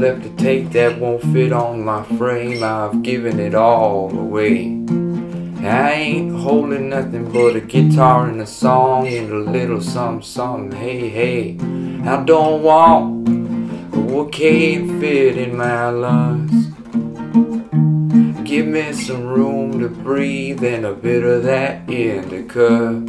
left to take that won't fit on my frame. I've given it all away. I ain't holding nothing but a guitar and a song and a little something, something. Hey, hey, I don't want what can't fit in my lungs. Give me some room to breathe and a bit of that indica.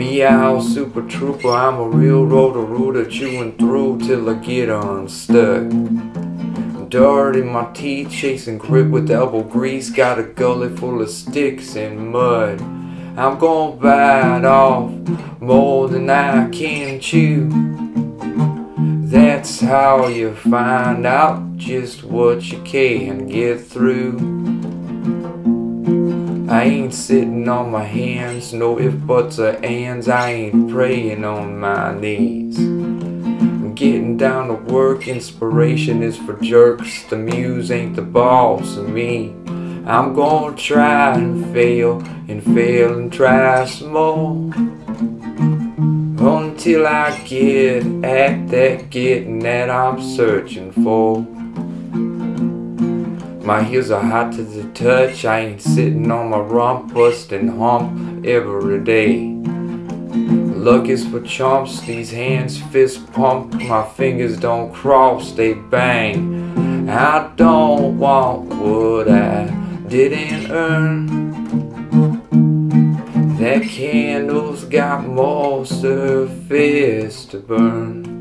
Meow, super trooper, I'm a real Roto-Rooter chewing through till I get unstuck. Dirt in my teeth, chasing grip with elbow grease, got a gully full of sticks and mud. I'm gonna bite off more than I can chew. That's how you find out just what you can get through. I ain't sitting on my hands, no if buts or ands, I ain't praying on my knees. I'm getting down to work, inspiration is for jerks, the muse ain't the boss of me. I'm gonna try and fail, and fail and try some more. Until I get at that getting that I'm searching for. My heels are hot to the touch. I ain't sitting on my rump, busting hump every day. Luck is for chumps, these hands fist pump. My fingers don't cross, they bang. I don't want what I didn't earn. That candle's got more surface to burn.